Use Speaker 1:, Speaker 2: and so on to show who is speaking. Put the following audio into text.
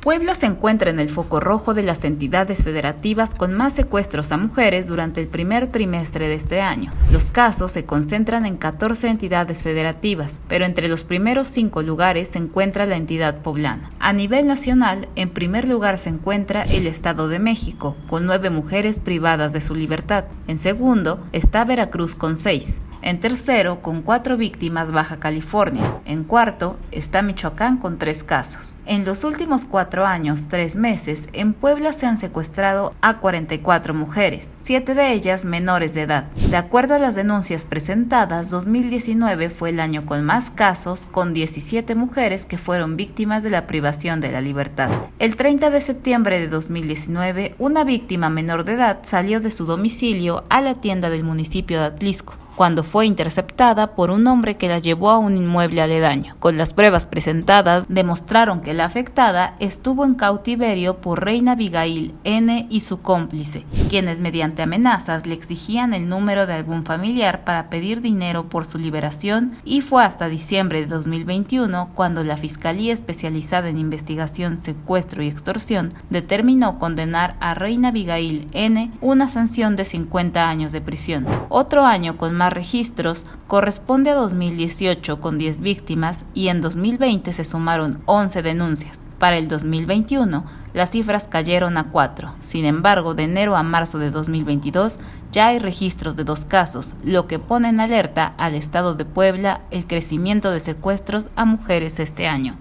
Speaker 1: Puebla se encuentra en el foco rojo de las entidades federativas con más secuestros a mujeres durante el primer trimestre de este año. Los casos se concentran en 14 entidades federativas, pero entre los primeros cinco lugares se encuentra la entidad poblana. A nivel nacional, en primer lugar se encuentra el Estado de México, con nueve mujeres privadas de su libertad. En segundo está Veracruz con seis. En tercero, con cuatro víctimas, Baja California. En cuarto, está Michoacán con tres casos. En los últimos cuatro años, tres meses, en Puebla se han secuestrado a 44 mujeres, siete de ellas menores de edad. De acuerdo a las denuncias presentadas, 2019 fue el año con más casos, con 17 mujeres que fueron víctimas de la privación de la libertad. El 30 de septiembre de 2019, una víctima menor de edad salió de su domicilio a la tienda del municipio de Atlisco cuando fue interceptada por un hombre que la llevó a un inmueble aledaño. Con las pruebas presentadas, demostraron que la afectada estuvo en cautiverio por Reina Abigail N. y su cómplice, quienes mediante amenazas le exigían el número de algún familiar para pedir dinero por su liberación y fue hasta diciembre de 2021 cuando la Fiscalía Especializada en Investigación, Secuestro y Extorsión determinó condenar a Reina Abigail N. una sanción de 50 años de prisión. Otro año con más registros corresponde a 2018 con 10 víctimas y en 2020 se sumaron 11 denuncias. Para el 2021, las cifras cayeron a 4. Sin embargo, de enero a marzo de 2022 ya hay registros de dos casos, lo que pone en alerta al Estado de Puebla el crecimiento de secuestros a mujeres este año.